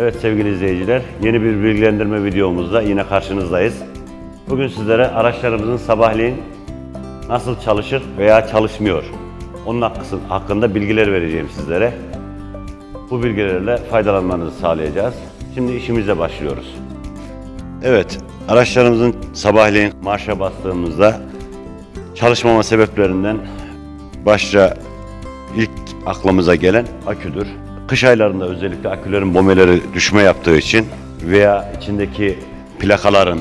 Evet sevgili izleyiciler, yeni bir bilgilendirme videomuzda yine karşınızdayız. Bugün sizlere araçlarımızın sabahleyin nasıl çalışır veya çalışmıyor, onun hakkında bilgiler vereceğim sizlere. Bu bilgilerle faydalanmanızı sağlayacağız. Şimdi işimize başlıyoruz. Evet, araçlarımızın sabahleyin marşa bastığımızda çalışmama sebeplerinden başta ilk aklımıza gelen aküdür. Kış aylarında özellikle akülerin bomeleri düşme yaptığı için veya içindeki plakaların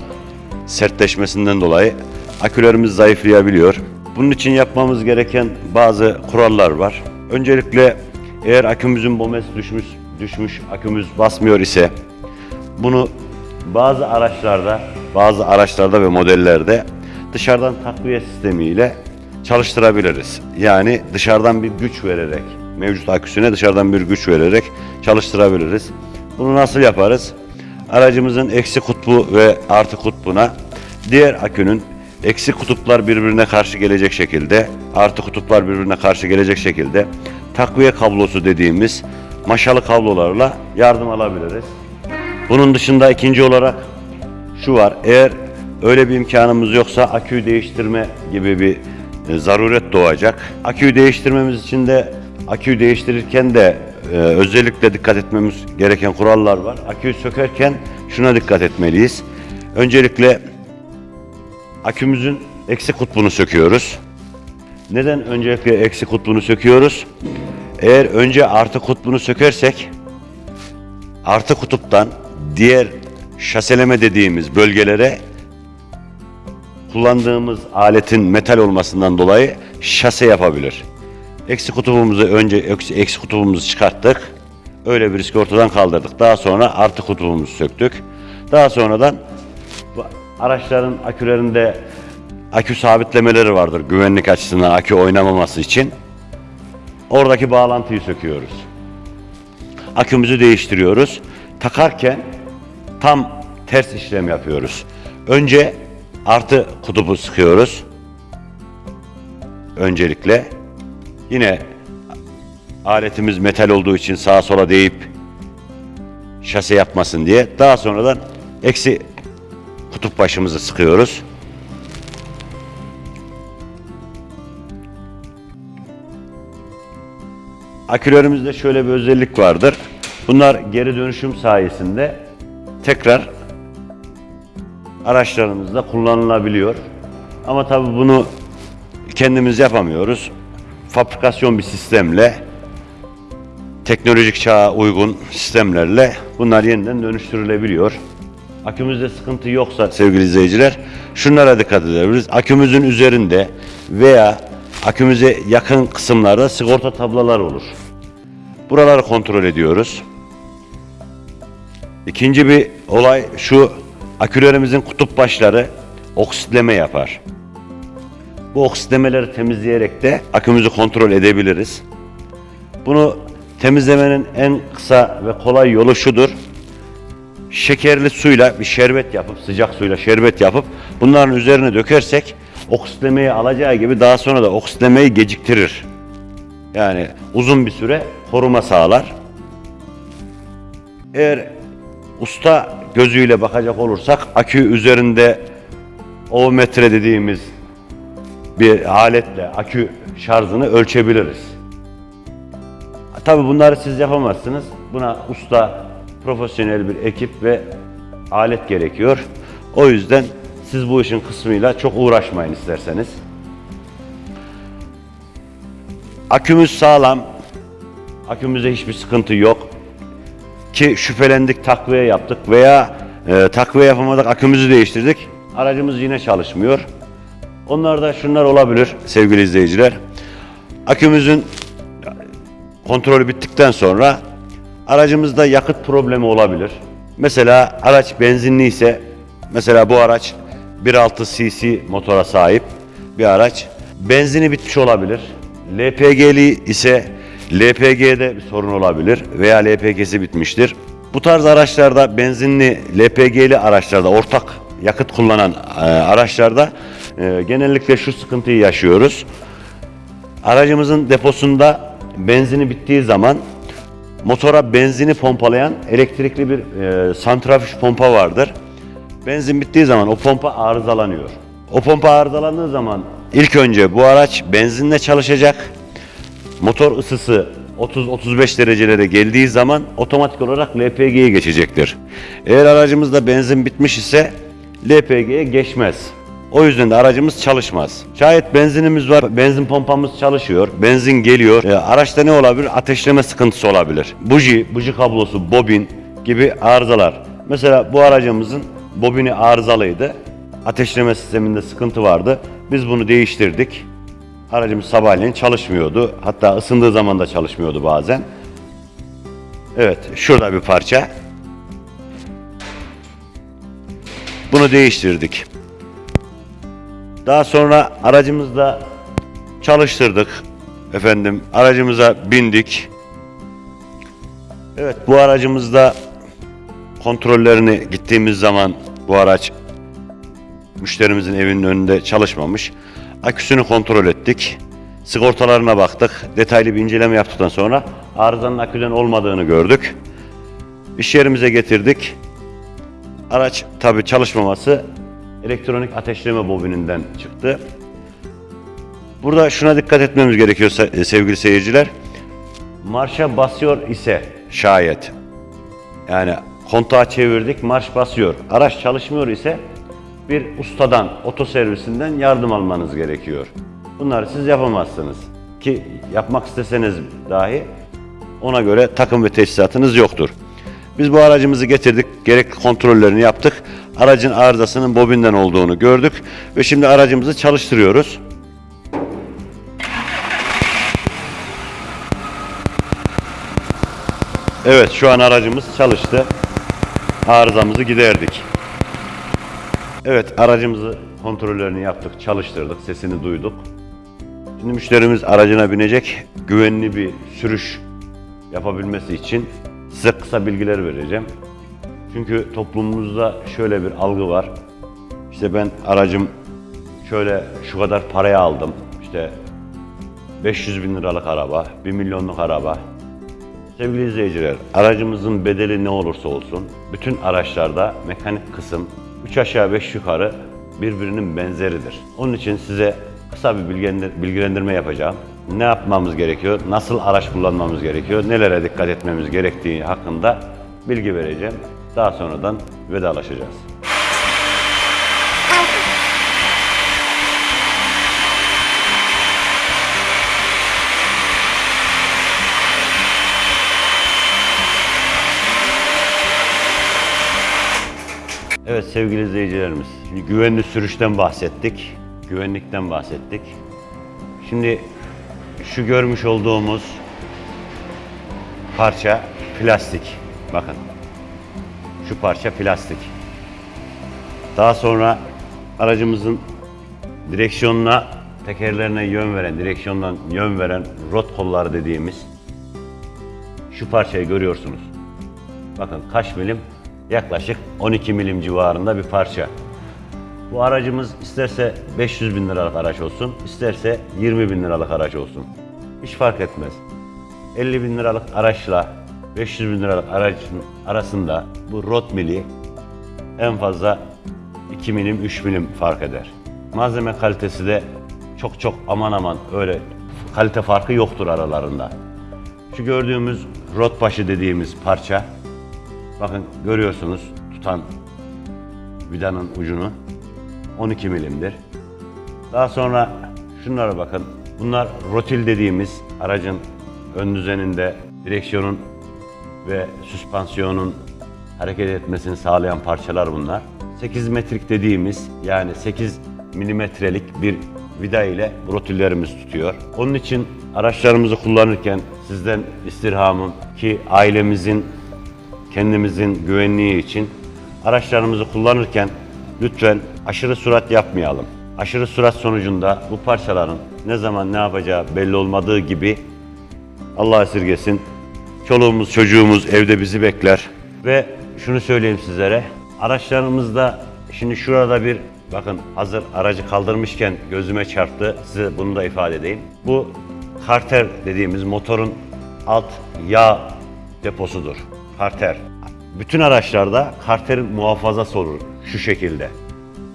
sertleşmesinden dolayı akülerimiz zayıflayabiliyor. Bunun için yapmamız gereken bazı kurallar var. Öncelikle eğer akümüzün bomesi düşmüş, düşmüş akümüz basmıyor ise bunu bazı araçlarda, bazı araçlarda ve modellerde dışarıdan takviye sistemiyle çalıştırabiliriz. Yani dışarıdan bir güç vererek, mevcut aküsüne dışarıdan bir güç vererek çalıştırabiliriz. Bunu nasıl yaparız? Aracımızın eksi kutbu ve artı kutbuna diğer akünün eksi kutuplar birbirine karşı gelecek şekilde, artı kutuplar birbirine karşı gelecek şekilde takviye kablosu dediğimiz maşalı kablolarla yardım alabiliriz. Bunun dışında ikinci olarak şu var. Eğer öyle bir imkanımız yoksa aküyü değiştirme gibi bir e, zaruret doğacak. Aküyü değiştirmemiz için de aküyü değiştirirken de e, özellikle dikkat etmemiz gereken kurallar var. Aküyü sökerken şuna dikkat etmeliyiz. Öncelikle akümüzün eksi kutbunu söküyoruz. Neden öncelikle eksi kutbunu söküyoruz? Eğer önce artı kutbunu sökersek artı kutuptan diğer şaseleme dediğimiz bölgelere kullandığımız aletin metal olmasından dolayı şase yapabilir. Eksi kutubumuzu önce eksi, eksi kutubumuzu çıkarttık. Öyle bir riski ortadan kaldırdık. Daha sonra artı kutubumuzu söktük. Daha sonradan bu araçların akülerinde akü sabitlemeleri vardır güvenlik açısından akü oynamaması için. Oradaki bağlantıyı söküyoruz akümüzü değiştiriyoruz. Takarken tam ters işlem yapıyoruz. Önce artı kutubu sıkıyoruz. Öncelikle yine aletimiz metal olduğu için sağa sola değip şase yapmasın diye daha sonradan eksi kutup başımızı sıkıyoruz. Akülerimizde şöyle bir özellik vardır. Bunlar geri dönüşüm sayesinde tekrar araçlarımızda kullanılabiliyor. Ama tabii bunu kendimiz yapamıyoruz. Fabrikasyon bir sistemle teknolojik çağa uygun sistemlerle bunlar yeniden dönüştürülebiliyor. Akümüzde sıkıntı yoksa sevgili izleyiciler şunlara dikkat edebiliriz. Akümüzün üzerinde veya akümüze yakın kısımlarda sigorta tablalar olur. Buraları kontrol ediyoruz. İkinci bir olay şu akülerimizin kutup başları oksitleme yapar. Bu oksitlemeleri temizleyerek de akümüzü kontrol edebiliriz. Bunu temizlemenin en kısa ve kolay yolu şudur. Şekerli suyla bir şerbet yapıp sıcak suyla şerbet yapıp bunların üzerine dökersek oksitlemeyi alacağı gibi daha sonra da oksitlemeyi geciktirir. Yani uzun bir süre koruma sağlar. Eğer usta gözüyle bakacak olursak akü üzerinde ovometre dediğimiz bir aletle akü şarjını ölçebiliriz. Tabi bunları siz yapamazsınız. Buna usta, profesyonel bir ekip ve alet gerekiyor. O yüzden siz bu işin kısmıyla çok uğraşmayın isterseniz. Akümüz sağlam. Akümüzde hiçbir sıkıntı yok. Ki şüphelendik takviye yaptık veya e, takviye yapamadık akümüzü değiştirdik. Aracımız yine çalışmıyor. Onlarda şunlar olabilir sevgili izleyiciler. Akümüzün kontrolü bittikten sonra aracımızda yakıt problemi olabilir. Mesela araç benzinli ise mesela bu araç 1.6 cc motora sahip bir araç. Benzini bitmiş olabilir. LPG'li ise LPG'de bir sorun olabilir veya LPG'si bitmiştir. Bu tarz araçlarda benzinli LPG'li araçlarda ortak yakıt kullanan e, araçlarda e, genellikle şu sıkıntıyı yaşıyoruz. Aracımızın deposunda benzini bittiği zaman motora benzini pompalayan elektrikli bir e, santrifüj pompa vardır. Benzin bittiği zaman o pompa arızalanıyor. O pompa arızalandığı zaman ilk önce bu araç benzinle çalışacak. Motor ısısı 30-35 derecelere geldiği zaman otomatik olarak LPG'ye geçecektir. Eğer aracımızda benzin bitmiş ise LPG'ye geçmez. O yüzden de aracımız çalışmaz. Şayet benzinimiz var, benzin pompamız çalışıyor, benzin geliyor. E, araçta ne olabilir? Ateşleme sıkıntısı olabilir. Buji, buji kablosu, bobin gibi arızalar. Mesela bu aracımızın bobini arızalıydı. Ateşleme sisteminde sıkıntı vardı. Biz bunu değiştirdik. Aracımız sabahleyin çalışmıyordu. Hatta ısındığı zaman da çalışmıyordu bazen. Evet, şurada bir parça. Bunu değiştirdik. Daha sonra aracımızda çalıştırdık. Efendim, aracımıza bindik. Evet, bu aracımızda kontrollerini gittiğimiz zaman bu araç müşterimizin evinin önünde çalışmamış. Aküsünü kontrol ettik. Sigortalarına baktık. Detaylı bir inceleme yaptıktan sonra arızanın aküden olmadığını gördük. İş yerimize getirdik. Araç tabi çalışmaması elektronik ateşleme bobininden çıktı. Burada şuna dikkat etmemiz gerekiyor se- sevgili seyirciler. Marşa basıyor ise şayet yani kontağı çevirdik, marş basıyor. Araç çalışmıyor ise bir ustadan, otoservisinden yardım almanız gerekiyor. Bunları siz yapamazsınız. Ki yapmak isteseniz dahi ona göre takım ve teçhizatınız yoktur. Biz bu aracımızı getirdik, gerekli kontrollerini yaptık. Aracın arızasının bobinden olduğunu gördük ve şimdi aracımızı çalıştırıyoruz. Evet, şu an aracımız çalıştı. Arızamızı giderdik. Evet, aracımızı kontrollerini yaptık, çalıştırdık, sesini duyduk. Şimdi müşterimiz aracına binecek, güvenli bir sürüş yapabilmesi için size kısa bilgiler vereceğim. Çünkü toplumumuzda şöyle bir algı var. İşte ben aracım şöyle şu kadar paraya aldım. İşte 500 bin liralık araba, 1 milyonluk araba. Sevgili izleyiciler, aracımızın bedeli ne olursa olsun, bütün araçlarda mekanik kısım 3 aşağı 5 yukarı birbirinin benzeridir. Onun için size kısa bir bilgilendir- bilgilendirme yapacağım. Ne yapmamız gerekiyor, nasıl araç kullanmamız gerekiyor, nelere dikkat etmemiz gerektiği hakkında bilgi vereceğim. Daha sonradan vedalaşacağız. Evet sevgili izleyicilerimiz, güvenli sürüşten bahsettik, güvenlikten bahsettik. Şimdi şu görmüş olduğumuz parça plastik. Bakın. Şu parça plastik. Daha sonra aracımızın direksiyonuna, tekerlerine yön veren, direksiyondan yön veren rot kolları dediğimiz şu parçayı görüyorsunuz. Bakın kaç milim? Yaklaşık 12 milim civarında bir parça. Bu aracımız isterse 500 bin liralık araç olsun, isterse 20 bin liralık araç olsun. Hiç fark etmez. 50 bin liralık araçla 500 bin liralık aracın arasında bu rot mili en fazla 2 milim 3 milim fark eder. Malzeme kalitesi de çok çok aman aman öyle kalite farkı yoktur aralarında. Şu gördüğümüz rot başı dediğimiz parça bakın görüyorsunuz tutan vidanın ucunu 12 milimdir. Daha sonra şunlara bakın. Bunlar rotil dediğimiz aracın ön düzeninde direksiyonun ve süspansiyonun hareket etmesini sağlayan parçalar bunlar. 8 metrik dediğimiz yani 8 milimetrelik bir vida ile rotillerimiz tutuyor. Onun için araçlarımızı kullanırken sizden istirhamım ki ailemizin kendimizin güvenliği için araçlarımızı kullanırken lütfen aşırı sürat yapmayalım. Aşırı sürat sonucunda bu parçaların ne zaman ne yapacağı belli olmadığı gibi Allah esirgesin çoluğumuz çocuğumuz evde bizi bekler ve şunu söyleyeyim sizlere araçlarımızda şimdi şurada bir bakın hazır aracı kaldırmışken gözüme çarptı size bunu da ifade edeyim. Bu karter dediğimiz motorun alt yağ deposudur. Karter. Bütün araçlarda karter muhafazası olur şu şekilde.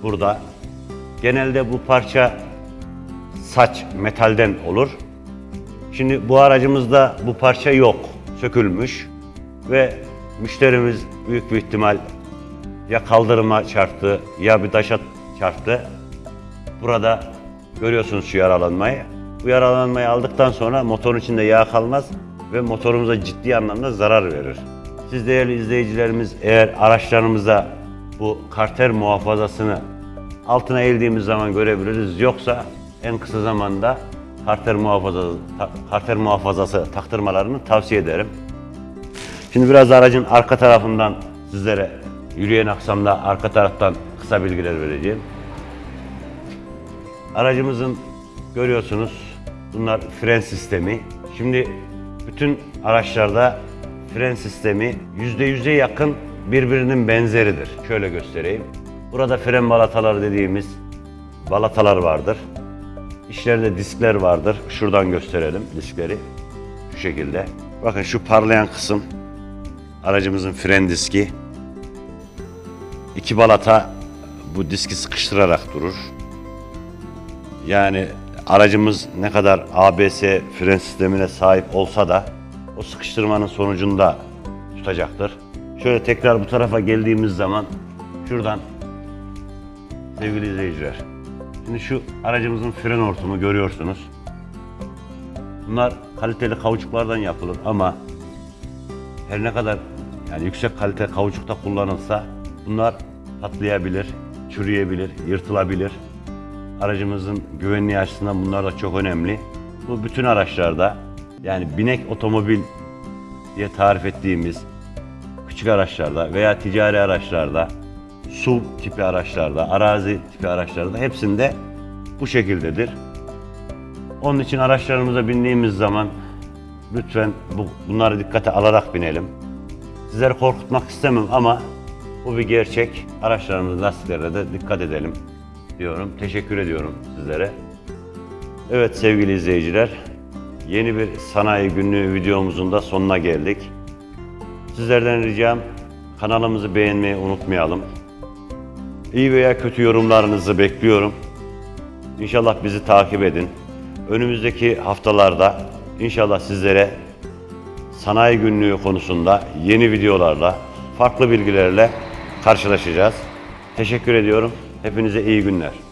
Burada genelde bu parça saç metalden olur. Şimdi bu aracımızda bu parça yok, sökülmüş ve müşterimiz büyük bir ihtimal ya kaldırıma çarptı ya bir taşa çarptı. Burada görüyorsunuz şu yaralanmayı. Bu yaralanmayı aldıktan sonra motorun içinde yağ kalmaz ve motorumuza ciddi anlamda zarar verir. Siz değerli izleyicilerimiz eğer araçlarımıza bu karter muhafazasını altına eğildiğimiz zaman görebiliriz. Yoksa en kısa zamanda karter muhafazası, karter muhafazası taktırmalarını tavsiye ederim. Şimdi biraz aracın arka tarafından sizlere yürüyen aksamda arka taraftan kısa bilgiler vereceğim. Aracımızın görüyorsunuz bunlar fren sistemi. Şimdi bütün araçlarda fren sistemi %100'e yakın birbirinin benzeridir. Şöyle göstereyim. Burada fren balataları dediğimiz balatalar vardır. İçlerinde diskler vardır. Şuradan gösterelim diskleri. Şu şekilde. Bakın şu parlayan kısım aracımızın fren diski. İki balata bu diski sıkıştırarak durur. Yani aracımız ne kadar ABS fren sistemine sahip olsa da o sıkıştırmanın sonucunda tutacaktır. Şöyle tekrar bu tarafa geldiğimiz zaman şuradan sevgili izleyiciler. Şimdi şu aracımızın fren hortumu görüyorsunuz. Bunlar kaliteli kauçuklardan yapılır ama her ne kadar yani yüksek kalite kauçukta kullanılsa bunlar patlayabilir, çürüyebilir, yırtılabilir. Aracımızın güvenliği açısından bunlar da çok önemli. Bu bütün araçlarda yani binek otomobil diye tarif ettiğimiz küçük araçlarda veya ticari araçlarda, SUV tipi araçlarda, arazi tipi araçlarda hepsinde bu şekildedir. Onun için araçlarımıza bindiğimiz zaman lütfen bu, bunları dikkate alarak binelim. Sizleri korkutmak istemem ama bu bir gerçek. Araçlarımızın lastiklerine de dikkat edelim diyorum. Teşekkür ediyorum sizlere. Evet sevgili izleyiciler, yeni bir sanayi günlüğü videomuzun da sonuna geldik. Sizlerden ricam kanalımızı beğenmeyi unutmayalım. İyi veya kötü yorumlarınızı bekliyorum. İnşallah bizi takip edin. Önümüzdeki haftalarda inşallah sizlere sanayi günlüğü konusunda yeni videolarla, farklı bilgilerle karşılaşacağız. Teşekkür ediyorum. Hepinize iyi günler.